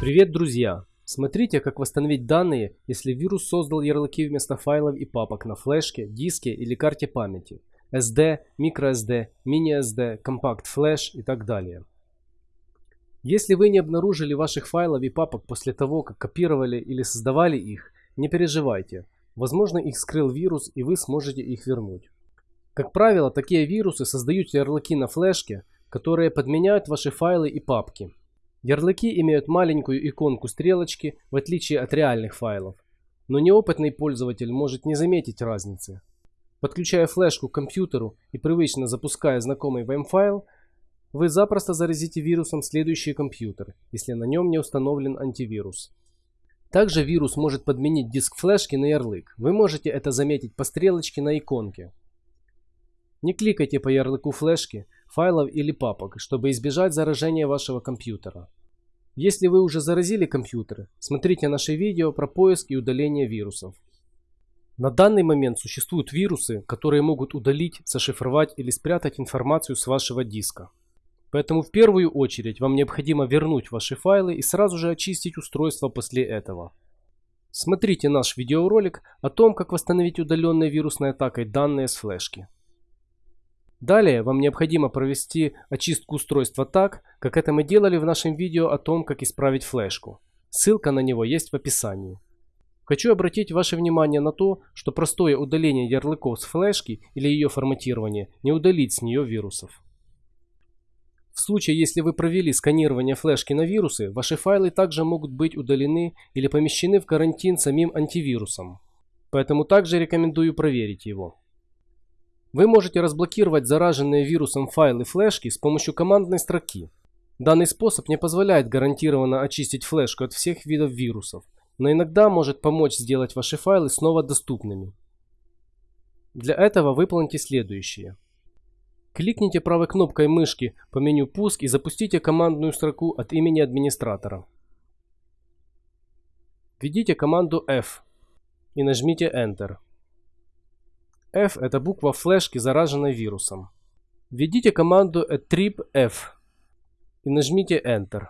Привет, друзья! Смотрите, как восстановить данные, если вирус создал ярлыки вместо файлов и папок на флешке, диске или карте памяти. SD, microSD, mini-SD, Compact Flash и так далее. Если вы не обнаружили ваших файлов и папок после того, как копировали или создавали их, не переживайте. Возможно их скрыл вирус и вы сможете их вернуть. Как правило, такие вирусы создают ярлыки на флешке, которые подменяют ваши файлы и папки. Ярлыки имеют маленькую иконку стрелочки, в отличие от реальных файлов. Но неопытный пользователь может не заметить разницы. Подключая флешку к компьютеру и привычно запуская знакомый вам файл, вы запросто заразите вирусом следующий компьютер, если на нем не установлен антивирус. Также вирус может подменить диск флешки на ярлык. Вы можете это заметить по стрелочке на иконке. Не кликайте по ярлыку флешки, файлов или папок, чтобы избежать заражения вашего компьютера. Если вы уже заразили компьютер, смотрите наше видео про поиск и удаление вирусов. На данный момент существуют вирусы, которые могут удалить, зашифровать или спрятать информацию с вашего диска. Поэтому в первую очередь вам необходимо вернуть ваши файлы и сразу же очистить устройство после этого. Смотрите наш видеоролик о том, как восстановить удаленной вирусной атакой данные с флешки. Далее вам необходимо провести очистку устройства так, как это мы делали в нашем видео о том, как исправить флешку. Ссылка на него есть в описании. Хочу обратить ваше внимание на то, что простое удаление ярлыков с флешки или ее форматирование не удалит с нее вирусов. В случае, если вы провели сканирование флешки на вирусы, ваши файлы также могут быть удалены или помещены в карантин самим антивирусом. Поэтому также рекомендую проверить его. Вы можете разблокировать зараженные вирусом файлы флешки с помощью командной строки. Данный способ не позволяет гарантированно очистить флешку от всех видов вирусов, но иногда может помочь сделать ваши файлы снова доступными. Для этого выполните следующее. Кликните правой кнопкой мышки по меню «Пуск» и запустите командную строку от имени администратора. Введите команду F и нажмите Enter. F – это буква флешки, зараженной вирусом. Введите команду attrib-f и нажмите Enter.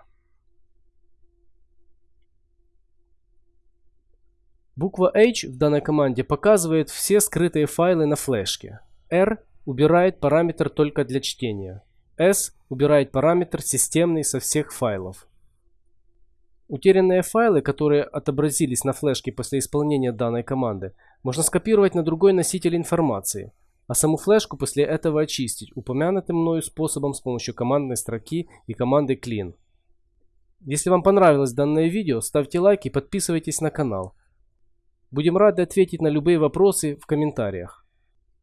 Буква H в данной команде показывает все скрытые файлы на флешке. R убирает параметр только для чтения. S убирает параметр системный со всех файлов. Утерянные файлы, которые отобразились на флешке после исполнения данной команды, можно скопировать на другой носитель информации, а саму флешку после этого очистить упомянутым мною способом с помощью командной строки и команды clean. Если вам понравилось данное видео, ставьте лайк и подписывайтесь на канал. Будем рады ответить на любые вопросы в комментариях.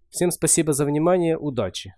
Всем спасибо за внимание, удачи!